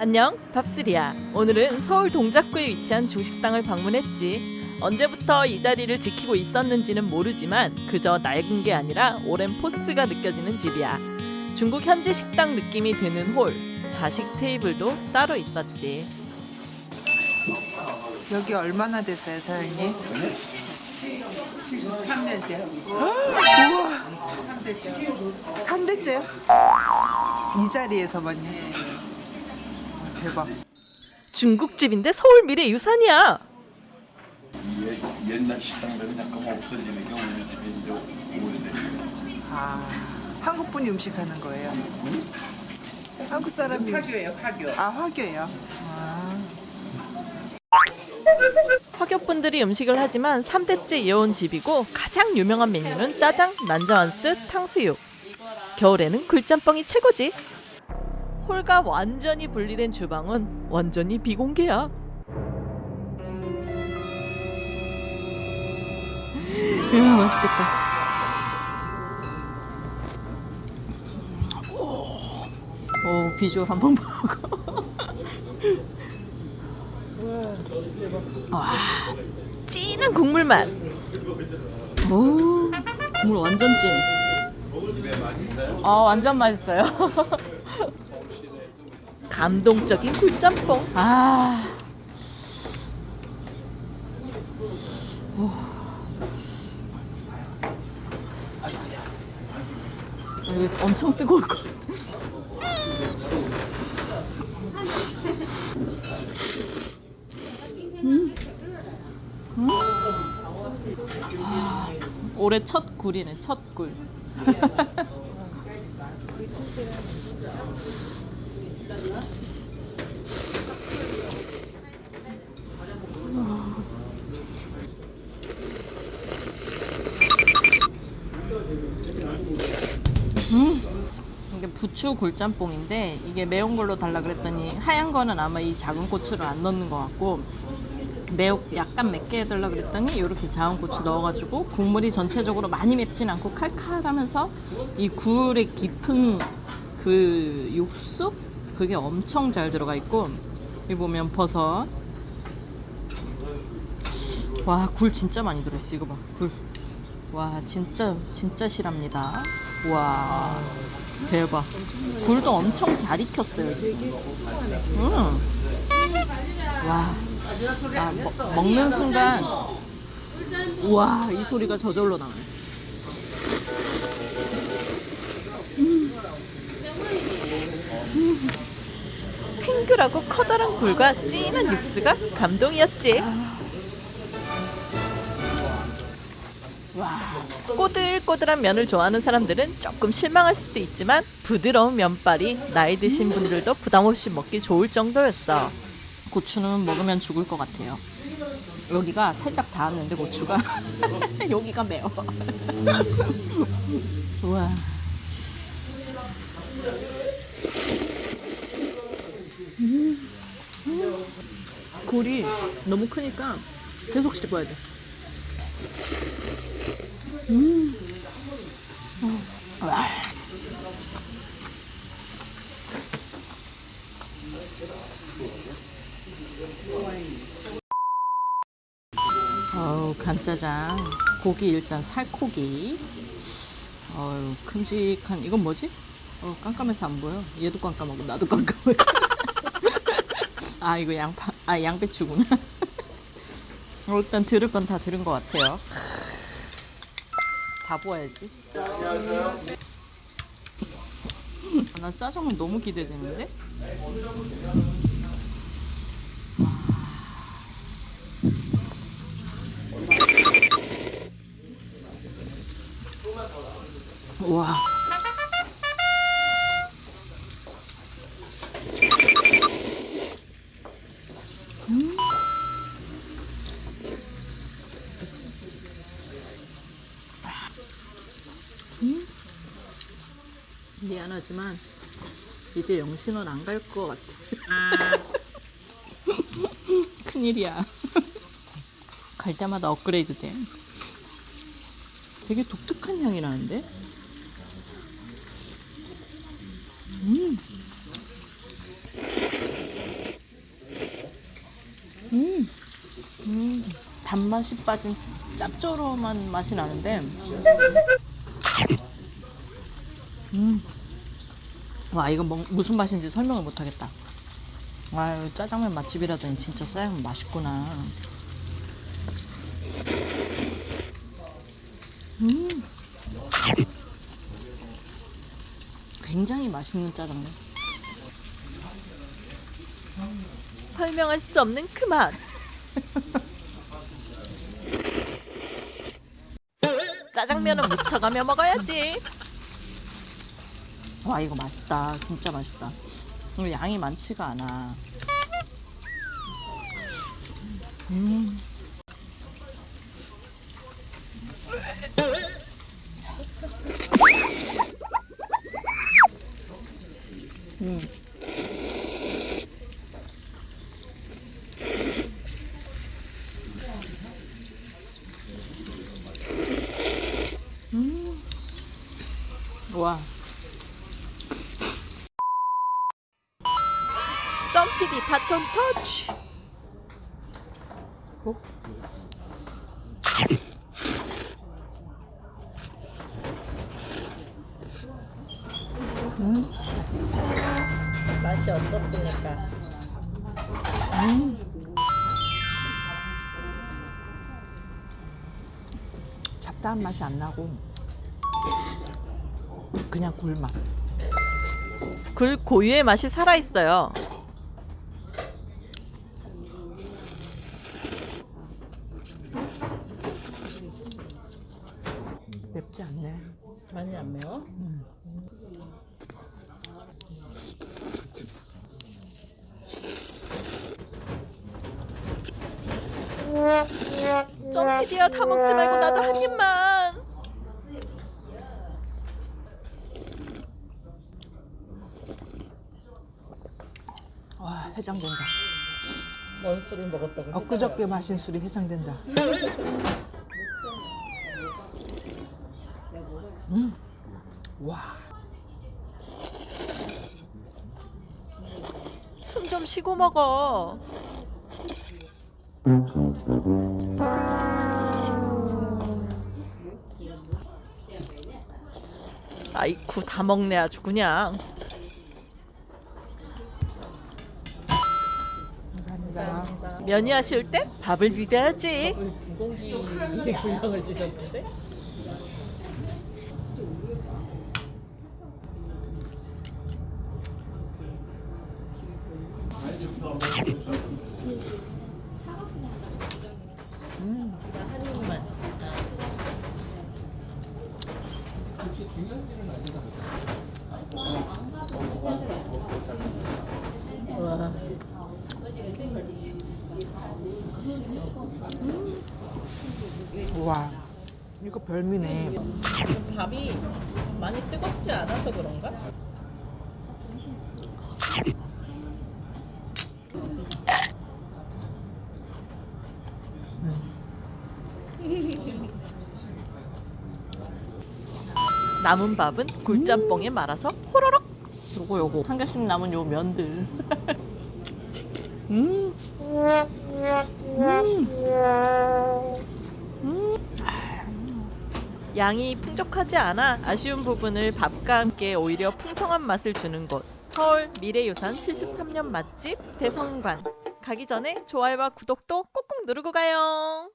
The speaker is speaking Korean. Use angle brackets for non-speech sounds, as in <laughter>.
안녕, 밥스리야. 오늘은 서울 동작구에 위치한 중식당을 방문했지. 언제부터 이 자리를 지키고 있었는지는 모르지만 그저 낡은 게 아니라 오랜 포스가 느껴지는 집이야. 중국 현지 식당 느낌이 드는 홀, 좌식 테이블도 따로 있었지. 여기 얼마나 됐어요, 사장님? 3년째. <gasps> 우와! 3대째요? 이 자리에서만요? 대박. 중국집인데 서울 미래 유산이야. 예- 옛날 식당들은 잠깐 없어지는 게 우리 집이 이제 오래됐어요. 아, 한국 분이 음식 하는 거예요? 한국 사람이. 화교예요, 화교. 아, 화교예요? 아, 화교분들이 음식을 하지만 3대째 이어온 집이고 가장 유명한 메뉴는 짜장, 난자완스, 탕수육. 겨울에는 굴짬뽕이 최고지. 홀과 완전히 분리된 주방은 완전히 비공개야. 야 맛있겠다. 오 비주얼 한번 보고. <laughs> 진한 국물 맛. 오 국물 완전 진해. 아 완전 맛있어요. <laughs> 감동적인 굴짬뽕. 아. 오. 이거 엄청 뜨거울 것 같아. 음. 음. 아, 올해 첫 굴이네, 첫 굴. <laughs> 이게 부추 굴짬뽕인데 이게 매운 걸로 달라 그랬더니 하얀 거는 아마 이 작은 고추를 안 넣는 것 같고 매우 약간 맵게 해달라 그랬더니 이렇게 작은 고추 넣어가지고 국물이 전체적으로 많이 맵진 않고 칼칼하면서 이 굴의 깊은 그 육수 그게 엄청 잘 들어가 있고 여기 보면 버섯. 와 굴 진짜 많이 들어있어 이거 봐굴와 진짜 진짜 실합니다. 와 대박. 굴도 엄청 잘 익혔어요 지금. 음. 와 아, 먹, 먹는 순간 우와 이 소리가 저절로 나네 탱글하고 커다란 굴과 진한 육수가 감동이었지. 꼬들꼬들한 면을 좋아하는 사람들은 조금 실망할 수도 있지만 부드러운 면발이 나이 드신 분들도 부담 없이 먹기 좋을 정도였어. 고추는 먹으면 죽을 것 같아요 여기가 살짝 닿았는데 고추가 <laughs> 여기가 매워 <laughs> 우와 굴이 너무 크니까 계속 씹어야 돼. 어우 간짜장. 고기 일단 살코기. 어우 큼직한 이건 뭐지? 어 깜깜해서 안 보여. 얘도 깜깜하고 나도 깜깜해. <laughs> 아 이거 양파 아 양배추구나. 어, <laughs> 일단 들을 건 다 들은 것 같아요. 다 부어야지. 아, 나 짜장면 너무 기대되는데? 와 미 안 하지만 이제 영신은 안갈 것 같아. <laughs> 큰일이야. <laughs> 갈 때마다 업그레이드 돼. 되게 독특한 향이 나는데? 음. 단맛이 빠진 짭조름한 맛이 나는데 음. 와 이거 뭐, 무슨 맛인지 설명을 못하겠다 아유 짜장면 맛집이라더니 진짜 짜장면 맛있구나 음. 굉장히 맛있는 짜장면 설명할 수 없는 그 맛. <laughs> 짜장면은 묻혀가며 먹어야지. 와 이거 맛있다 진짜 맛있다 이거 양이 많지가 않아 음. 음. 음. 와 점피디 바톤 터치. 맛이 어떻습니까? 잡다한 맛이 안 나고 그냥 굴맛. 굴 고유의 맛이 살아 있어요. 맵지 않네. 많이 안 매워? 점피디야 다 먹지 말고 나도 한 입만. 와 해장된다. 뭔 술을 먹었다고? 엊그저께 마신 술이 해장된다. 음, 와 숨 좀 쉬고 먹어. 아이쿠 다 먹네 아주 그냥. 감사합니다. 면이 아쉬울 때 밥을 비벼야지. 두 공기 분량을 주셨는데? 별미네. 밥이 많이 뜨겁지 않아서 그런가? 남은 밥은 굴짬뽕에 말아서 호로록. 요거 요거 한 개씩 남은 요 면들. <laughs> 양이 풍족하지 않아 아쉬운 부분을 밥과 함께 오히려 풍성한 맛을 주는 곳. 서울 미래유산 73년 맛집 대성관. 가기 전에 좋아요와 구독도 꼭꼭 누르고 가요.